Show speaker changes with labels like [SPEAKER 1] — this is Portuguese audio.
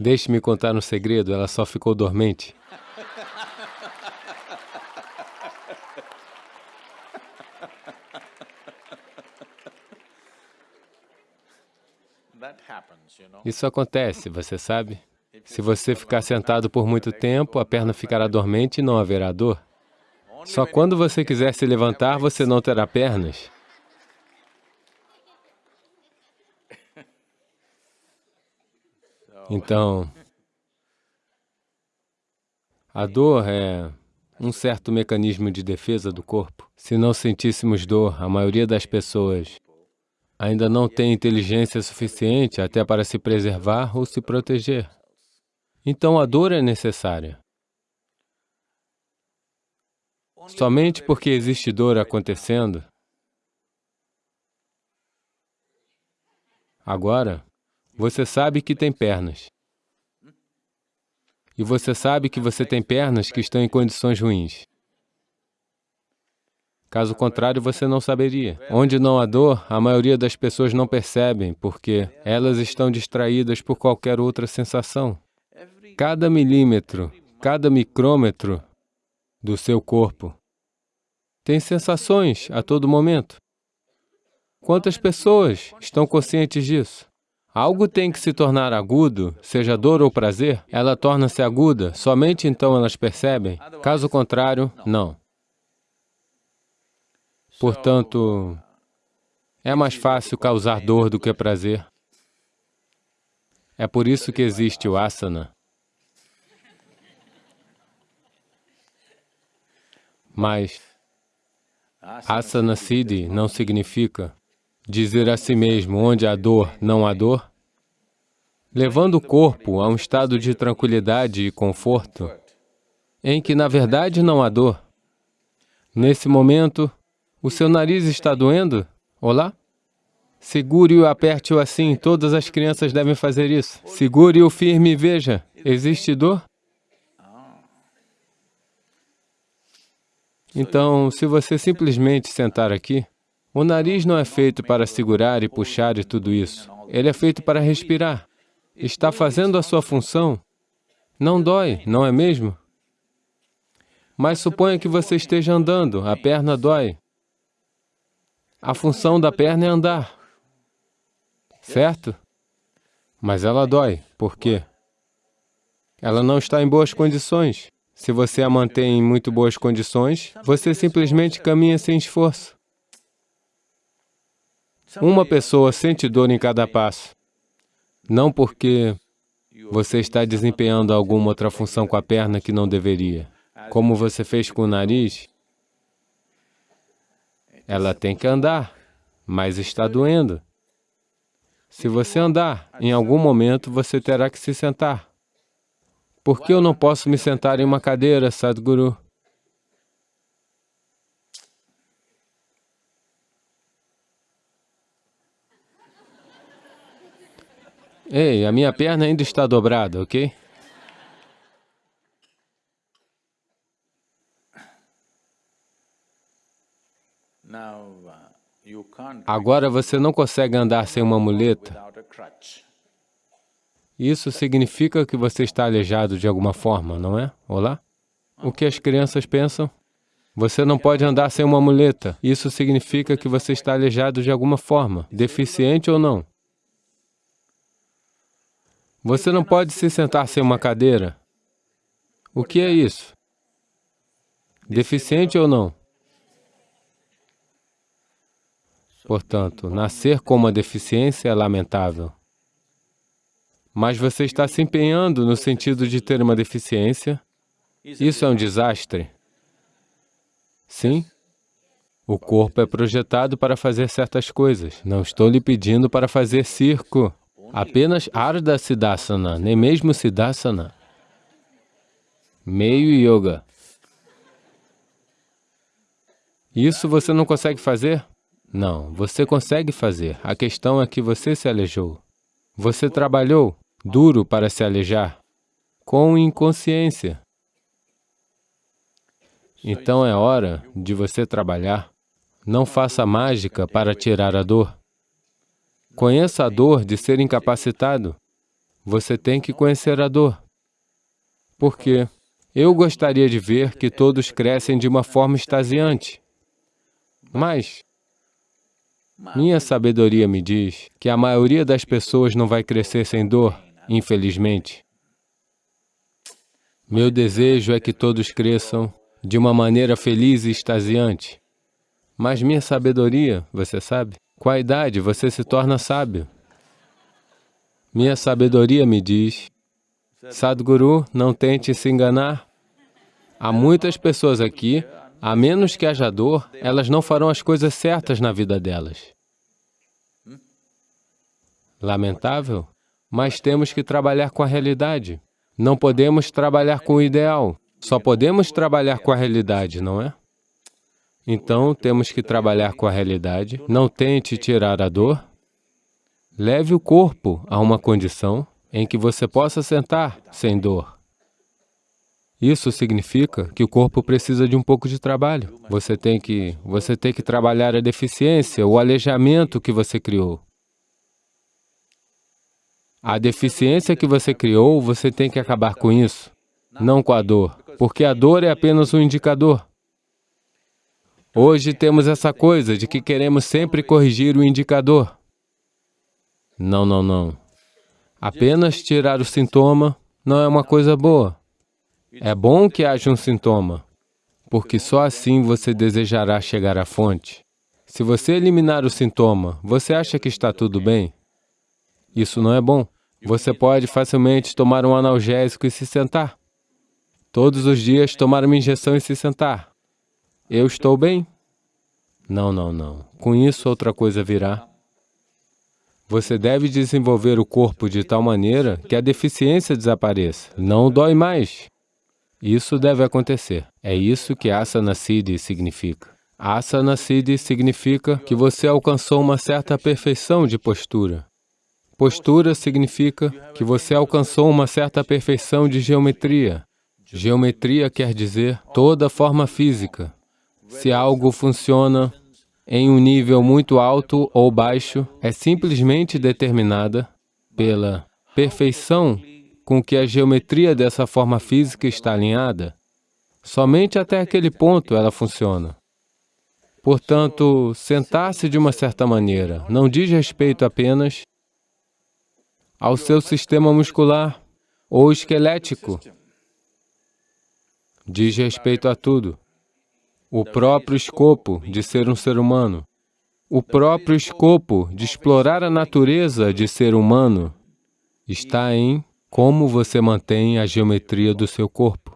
[SPEAKER 1] Deixe-me contar um segredo, ela só ficou dormente. Isso acontece, você sabe? Se você ficar sentado por muito tempo, a perna ficará dormente e não haverá dor. Só quando você quiser se levantar, você não terá pernas. Então, a dor é um certo mecanismo de defesa do corpo. Se não sentíssemos dor, a maioria das pessoas ainda não tem inteligência suficiente até para se preservar ou se proteger. Então a dor é necessária. Somente porque existe dor acontecendo, agora, você sabe que tem pernas. E você sabe que você tem pernas que estão em condições ruins. Caso contrário, você não saberia. Onde não há dor, a maioria das pessoas não percebem, porque elas estão distraídas por qualquer outra sensação. Cada milímetro, cada micrômetro do seu corpo tem sensações a todo momento. Quantas pessoas estão conscientes disso? Algo tem que se tornar agudo, seja dor ou prazer, ela torna-se aguda, somente então elas percebem, caso contrário, não. Portanto, é mais fácil causar dor do que prazer. É por isso que existe o asana. Mas asana siddhi não significa dizer a si mesmo onde há dor, não há dor, levando o corpo a um estado de tranquilidade e conforto, em que, na verdade, não há dor. Nesse momento, o seu nariz está doendo? Olá? Segure-o, aperte-o assim, todas as crianças devem fazer isso. Segure-o firme e veja, existe dor? Então, se você simplesmente sentar aqui, o nariz não é feito para segurar e puxar e tudo isso. Ele é feito para respirar. Está fazendo a sua função. Não dói, não é mesmo? Mas suponha que você esteja andando, a perna dói. A função da perna é andar, certo? Mas ela dói. Por quê? Ela não está em boas condições. Se você a mantém em muito boas condições, você simplesmente caminha sem esforço. Uma pessoa sente dor em cada passo, não porque você está desempenhando alguma outra função com a perna que não deveria. Como você fez com o nariz, ela tem que andar, mas está doendo. Se você andar, em algum momento você terá que se sentar. Por que eu não posso me sentar em uma cadeira, Sadhguru? Ei, a minha perna ainda está dobrada, ok? Uh, Agora você não consegue andar sem uma muleta. Isso significa que você está aleijado de alguma forma, não é? Olá? O que as crianças pensam? Você não pode andar sem uma muleta. Isso significa que você está aleijado de alguma forma, deficiente ou não. Você não pode se sentar sem uma cadeira. O que é isso? Deficiente ou não? Portanto, nascer com uma deficiência é lamentável. Mas você está se empenhando no sentido de ter uma deficiência. Isso é um desastre. Sim, o corpo é projetado para fazer certas coisas. Não estou lhe pedindo para fazer circo. Apenas Ardha Siddhasana, nem mesmo Siddhasana. Meio Yoga. Isso você não consegue fazer? Não, você consegue fazer. A questão é que você se aleijou. Você trabalhou duro para se alejar, com inconsciência. Então é hora de você trabalhar. Não faça mágica para tirar a dor. Conheça a dor de ser incapacitado. Você tem que conhecer a dor. Porque eu gostaria de ver que todos crescem de uma forma extasiante. Mas minha sabedoria me diz que a maioria das pessoas não vai crescer sem dor, infelizmente. Meu desejo é que todos cresçam de uma maneira feliz e extasiante. Mas minha sabedoria, você sabe, com a idade você se torna sábio. Minha sabedoria me diz, Sadhguru, não tente se enganar. Há muitas pessoas aqui, a menos que haja dor, elas não farão as coisas certas na vida delas. Lamentável, mas temos que trabalhar com a realidade. Não podemos trabalhar com o ideal, só podemos trabalhar com a realidade, não é? Então, temos que trabalhar com a realidade. Não tente tirar a dor, Leve o corpo a uma condição em que você possa sentar sem dor. Isso significa que o corpo precisa de um pouco de trabalho. Você tem que, você tem que trabalhar a deficiência, o aleijamento que você criou. A deficiência que você criou, você tem que acabar com isso, não com a dor, porque a dor é apenas um indicador. Hoje temos essa coisa de que queremos sempre corrigir o indicador. Não, não, não. Apenas tirar o sintoma não é uma coisa boa. É bom que haja um sintoma, porque só assim você desejará chegar à fonte. Se você eliminar o sintoma, você acha que está tudo bem? Isso não é bom. Você pode facilmente tomar um analgésico e se sentar. Todos os dias tomar uma injeção e se sentar. Eu estou bem? Não, não, não. Com isso outra coisa virá. Você deve desenvolver o corpo de tal maneira que a deficiência desapareça. Não dói mais. Isso deve acontecer. É isso que Asana Siddhi significa. Asana Siddhi significa que você alcançou uma certa perfeição de postura. Postura significa que você alcançou uma certa perfeição de geometria. Geometria quer dizer toda forma física. Se algo funciona em um nível muito alto ou baixo é simplesmente determinada pela perfeição com que a geometria dessa forma física está alinhada. Somente até aquele ponto ela funciona. Portanto, sentar-se de uma certa maneira não diz respeito apenas ao seu sistema muscular ou esquelético. Diz respeito a tudo o próprio escopo de ser um ser humano, o próprio escopo de explorar a natureza de ser humano está em como você mantém a geometria do seu corpo.